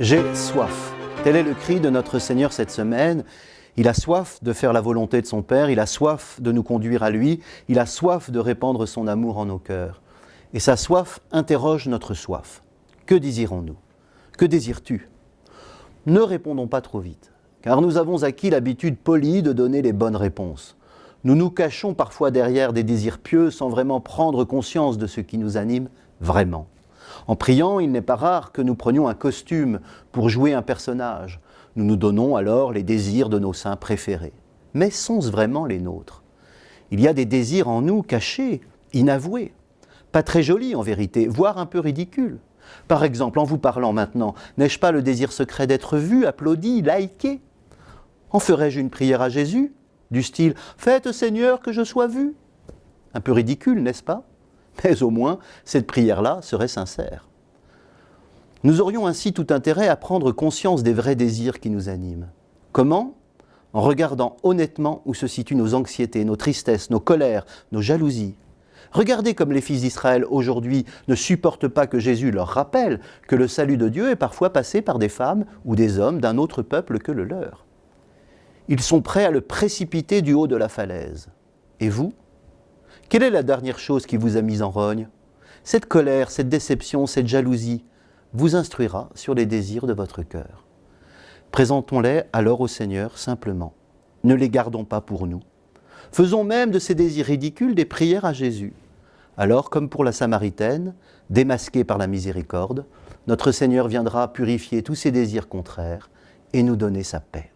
J'ai soif. Tel est le cri de notre Seigneur cette semaine. Il a soif de faire la volonté de son Père, il a soif de nous conduire à lui, il a soif de répandre son amour en nos cœurs. Et sa soif interroge notre soif. Que désirons-nous? Que désires-tu? Ne répondons pas trop vite, car nous avons acquis l'habitude polie de donner les bonnes réponses. Nous nous cachons parfois derrière des désirs pieux sans vraiment prendre conscience de ce qui nous anime vraiment. En priant, il n'est pas rare que nous prenions un costume pour jouer un personnage. Nous nous donnons alors les désirs de nos saints préférés. Mais sont-ce vraiment les nôtres? Il y a des désirs en nous cachés, inavoués, pas très jolis en vérité, voire un peu ridicules. Par exemple, en vous parlant maintenant, n'ai-je pas le désir secret d'être vu, applaudi, liké? En ferais-je une prière à Jésus? Du style « Faites Seigneur que je sois vu » Un peu ridicule, n'est-ce pas? Mais au moins cette prière-là serait sincère. Nous aurions ainsi tout intérêt à prendre conscience des vrais désirs qui nous animent. Comment? En regardant honnêtement où se situent nos anxiétés, nos tristesses, nos colères, nos jalousies. Regardez comme les fils d'Israël aujourd'hui ne supportent pas que Jésus leur rappelle que le salut de Dieu est parfois passé par des femmes ou des hommes d'un autre peuple que le leur. Ils sont prêts à le précipiter du haut de la falaise. Et vous? Quelle est la dernière chose qui vous a mis en rogne? Cette colère, cette déception, cette jalousie vous instruira sur les désirs de votre cœur. Présentons-les alors au Seigneur simplement. Ne les gardons pas pour nous. Faisons même de ces désirs ridicules des prières à Jésus. Alors, comme pour la Samaritaine, démasquée par la miséricorde, notre Seigneur viendra purifier tous ses désirs contraires et nous donner sa paix.